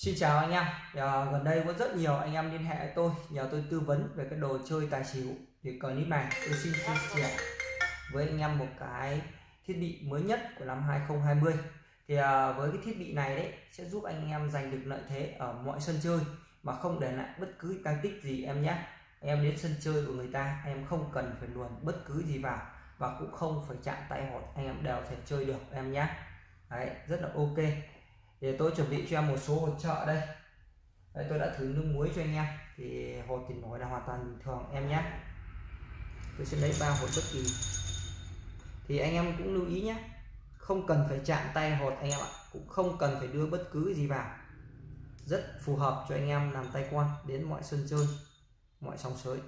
Xin chào anh em. À, gần đây có rất nhiều anh em liên hệ với tôi nhờ tôi tư vấn về cái đồ chơi tài xỉu thì clip này tôi xin chia sẻ với anh em một cái thiết bị mới nhất của năm 2020 thì à, với cái thiết bị này đấy sẽ giúp anh em giành được lợi thế ở mọi sân chơi mà không để lại bất cứ tăng tích gì em nhé. Em đến sân chơi của người ta em không cần phải luồn bất cứ gì vào và cũng không phải chạm tay hột anh em đều thể chơi được em nhé. Đấy rất là ok thì tôi chuẩn bị cho em một số hột trợ đây. Đây, tôi đã thử nước muối cho anh em. Thì hột thì nổi là hoàn toàn bình thường, em nhé. Tôi sẽ lấy ba hột bất kỳ. Thì anh em cũng lưu ý nhé. Không cần phải chạm tay hột anh em ạ. Cũng không cần phải đưa bất cứ gì vào. Rất phù hợp cho anh em làm tay quan đến mọi sân chơi, mọi sóng sới.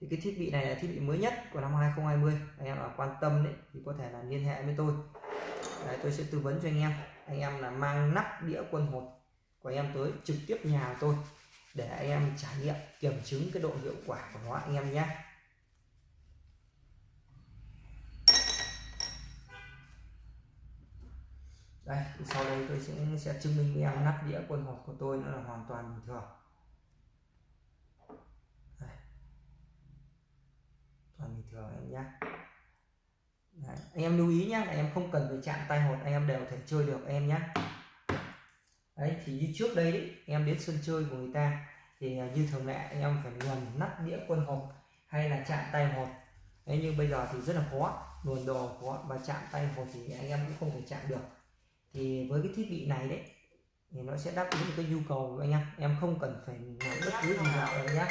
Thì cái thiết bị này là thiết bị mới nhất của năm 2020 anh em là quan tâm đấy thì có thể là liên hệ với tôi. Đấy, tôi sẽ tư vấn cho anh em. Anh em là mang nắp đĩa quân hột của anh em tới trực tiếp nhà tôi để anh em trải nghiệm kiểm chứng cái độ hiệu quả của nó anh em nhé. Đây sau đây tôi sẽ sẽ chứng minh với em nắp đĩa quân hột của tôi nó là hoàn toàn bình thường. Đây. toàn bình thường em nhé anh em lưu ý nhé em không cần phải chạm tay hột anh em đều thể chơi được em nhé đấy thì như trước đây đấy, em đến sân chơi của người ta thì à, như thường lệ anh em phải luồn nắp đĩa quân hộp hay là chạm tay hột đấy nhưng bây giờ thì rất là khó luồn đồ khó và chạm tay hột thì anh em cũng không thể chạm được. Thì với cái thiết bị này đấy thì nó sẽ đáp ứng được cái nhu cầu của anh em. Em không cần phải làm bất cứ gì nào em nhé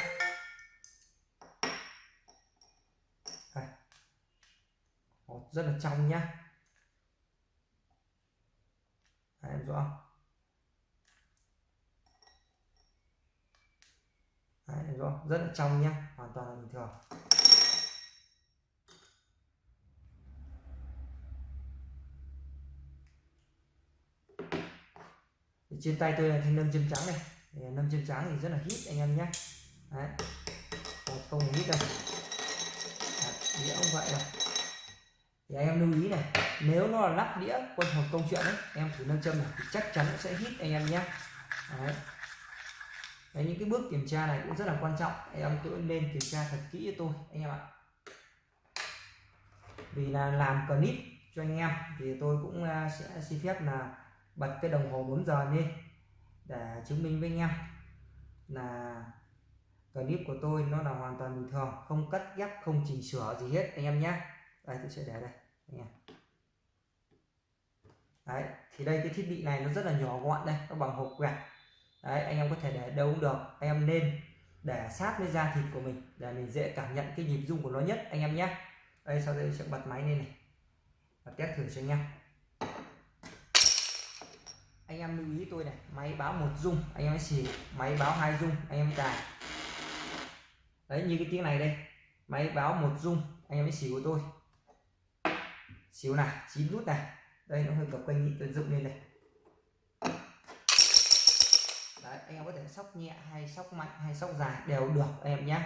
rất là trong nhá. Đấy, em rõ. Không Đấy, em rõ. Rất là trong nhá hoàn toàn là bình thường. Thì trên tay tôi là thanh nâm châm trắng này. Nâm châm trắng thì rất là hít anh em nhé Đấy. không hít đâu. Đĩa không vậy đâu thì anh em lưu ý này nếu nó là lắp đĩa quân hộp công chuyện ấy em thử nâng châm này thì chắc chắn nó sẽ hít anh em nhé. Đấy. Đấy, những cái bước kiểm tra này cũng rất là quan trọng. Anh em cứ nên kiểm tra thật kỹ cho tôi anh em ạ. Vì là làm clip cho anh em thì tôi cũng à, sẽ xin phép là bật cái đồng hồ 4 giờ lên để chứng minh với anh em là clip của tôi nó là hoàn toàn bình thường không cắt ghép không chỉnh sửa gì hết anh em nhé đây, tôi sẽ để đây anh em đấy, thì đây, cái thiết bị này nó rất là nhỏ gọn đây, nó bằng hộp quẹt. Đấy, anh em có thể để đâu cũng được, anh em nên để sát với da thịt của mình để mình dễ cảm nhận cái nhịp rung của nó nhất, anh em nhé. Đây, sau đây sẽ bật máy lên này và test thử cho anh em. Anh em lưu ý tôi này, máy báo một rung, anh em xì, máy báo hai rung, anh em cài. Đấy, như cái tiếng này đây, máy báo một rung, anh em xì của tôi xíu này chín nút này đây, nó hơi cập kênh nhị tôi dựng lên đây. Đấy, anh em có thể sóc nhẹ hay sóc mạnh hay sóc dài đều được em nhé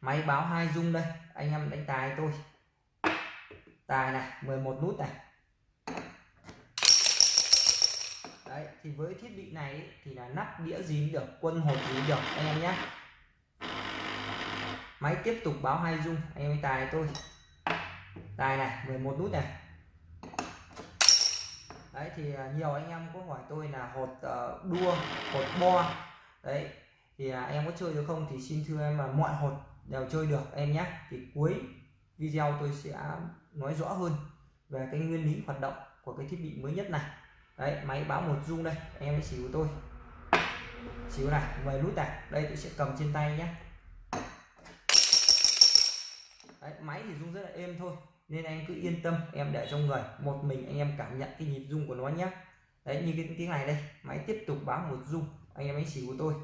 máy báo hai dung đây, anh em đánh tài tôi. Tài này 11 nút này. Đấy, thì với thiết bị này thì là nắp đĩa gì được, quân hộp gì được, anh em nhé máy tiếp tục báo hai dung. Anh em tài, tôi. Tài này 11 nút này. Đấy, thì à, nhiều anh em có hỏi tôi là hột ờ, đua, hột bo. Đấy, thì à, em có chơi được không thì xin thưa em là mọi hột đều chơi được, em nhé. Thì cuối video tôi sẽ nói rõ hơn về cái nguyên lý hoạt động của cái thiết bị mới nhất này. Đấy, máy báo một dung đây anh em xỉu tôi. Xíu này 10 nút này. Đây, tôi sẽ cầm trên tay nhé. Đấy, máy thì rung rất là êm thôi nên anh cứ yên tâm em để trong người. Một mình anh em cảm nhận cái nhịp rung của nó nhé đấy như cái tiếng này đây máy tiếp tục báo một rung. Anh em ấy xỉu của tôi.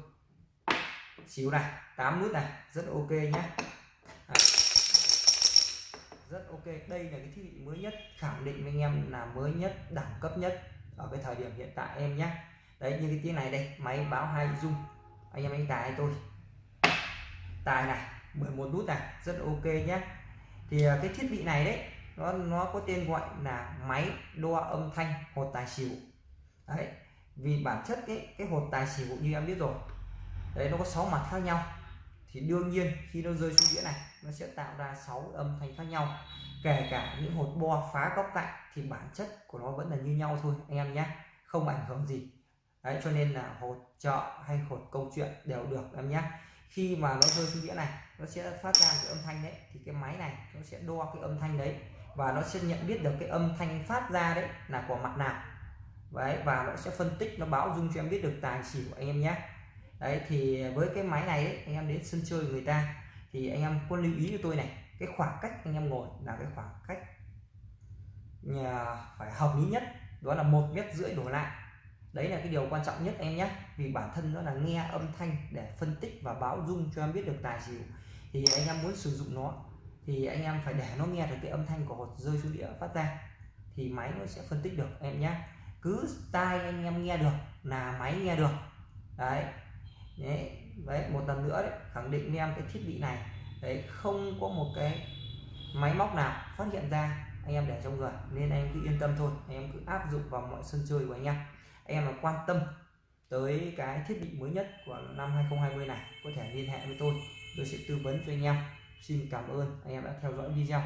Xỉu này 8 nút này rất ok nhé rất ok đây là cái thiết bị mới nhất khẳng định với anh em là mới nhất đẳng cấp nhất ở cái thời điểm hiện tại em nhé đấy như cái tiếng này đây máy báo hai rung. Anh em anh tài tôi. Tài này. 11 nút này, rất ok nhé. Thì à, cái thiết bị này đấy, nó nó có tên gọi là máy đo âm thanh hột tài xỉu. Đấy, vì bản chất cái cái hột tài xỉu như em biết rồi, đấy, nó có 6 mặt khác nhau. Thì đương nhiên khi nó rơi xuống đĩa này, nó sẽ tạo ra 6 âm thanh khác nhau. Kể cả những hột bo phá góc cạnh thì bản chất của nó vẫn là như nhau thôi, anh em nhé. Không ảnh hưởng gì. Đấy, cho nên là hột chợ hay hột câu chuyện đều được, em nhé khi mà nó rơi xuống đĩa này nó sẽ phát ra cái âm thanh đấy thì cái máy này nó sẽ đo cái âm thanh đấy và nó sẽ nhận biết được cái âm thanh phát ra đấy là của mặt nào. Đấy và nó sẽ phân tích nó báo dung cho em biết được tài xỉu của anh em nhé. Đấy thì với cái máy này ấy, anh em đến sân chơi người ta thì anh em có lưu ý cho tôi này cái khoảng cách anh em ngồi là cái khoảng cách nhà phải hợp lý nhất đó là một mét rưỡi đổ lại đấy là cái điều quan trọng nhất em nhé. Vì bản thân nó là nghe âm thanh để phân tích và báo dung cho em biết được tài xỉu. Thì anh em muốn sử dụng nó thì anh em phải để nó nghe được cái âm thanh của hột rơi xuống đĩa phát ra. Thì máy nó sẽ phân tích được em nhé. Cứ tai anh em nghe được là máy nghe được. Đấy. Đấy, đấy một lần nữa đấy khẳng định với em cái thiết bị này. Đấy không có một cái máy móc nào phát hiện ra anh em để trong người. Nên anh em cứ yên tâm thôi anh em cứ áp dụng vào mọi sân chơi của anh em em là quan tâm tới cái thiết bị mới nhất của năm 2020 này, có thể liên hệ với tôi tôi sẽ tư vấn cho anh em. Xin cảm ơn anh em đã theo dõi video.